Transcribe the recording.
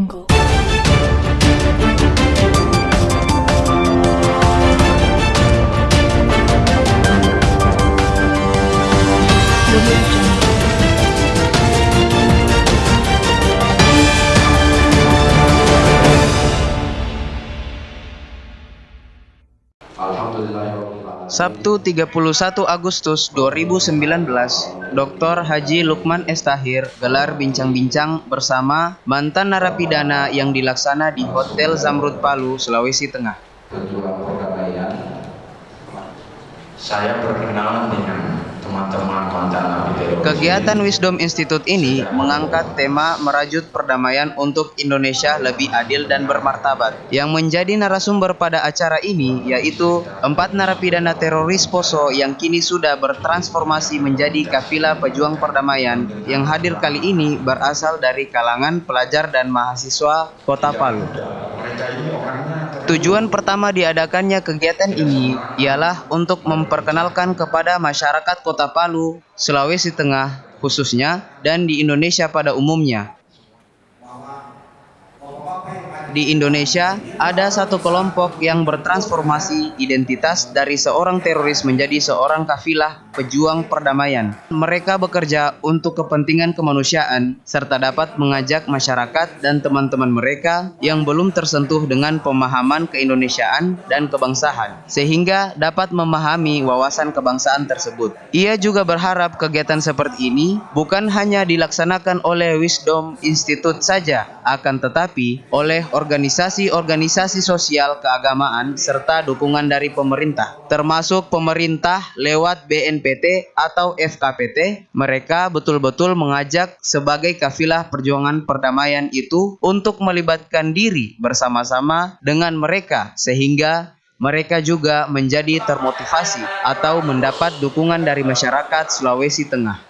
jungle Alhamdulillah Sabtu 31 Agustus 2019, Dr. Haji Lukman Estahir gelar bincang-bincang bersama mantan narapidana yang dilaksana di Hotel Zamrud Palu, Sulawesi Tengah. Saya berkenalan dengan teman-teman. Kegiatan Wisdom Institute ini mengangkat tema merajut perdamaian untuk Indonesia lebih adil dan bermartabat. Yang menjadi narasumber pada acara ini yaitu empat narapidana teroris Poso yang kini sudah bertransformasi menjadi kafilah pejuang perdamaian yang hadir kali ini berasal dari kalangan pelajar dan mahasiswa Kota Palu. Tujuan pertama diadakannya kegiatan ini ialah untuk memperkenalkan kepada masyarakat Kota Palu, Sulawesi Tengah khususnya dan di Indonesia pada umumnya. Di Indonesia, ada satu kelompok yang bertransformasi identitas dari seorang teroris menjadi seorang kafilah pejuang perdamaian. Mereka bekerja untuk kepentingan kemanusiaan serta dapat mengajak masyarakat dan teman-teman mereka yang belum tersentuh dengan pemahaman keindonesiaan dan kebangsaan, sehingga dapat memahami wawasan kebangsaan tersebut. Ia juga berharap kegiatan seperti ini bukan hanya dilaksanakan oleh Wisdom Institute saja, akan tetapi oleh organisasi-organisasi sosial keagamaan serta dukungan dari pemerintah, termasuk pemerintah lewat BNPT atau FKPT. Mereka betul-betul mengajak sebagai kafilah perjuangan perdamaian itu untuk melibatkan diri bersama-sama dengan mereka sehingga mereka juga menjadi termotivasi atau mendapat dukungan dari masyarakat Sulawesi Tengah.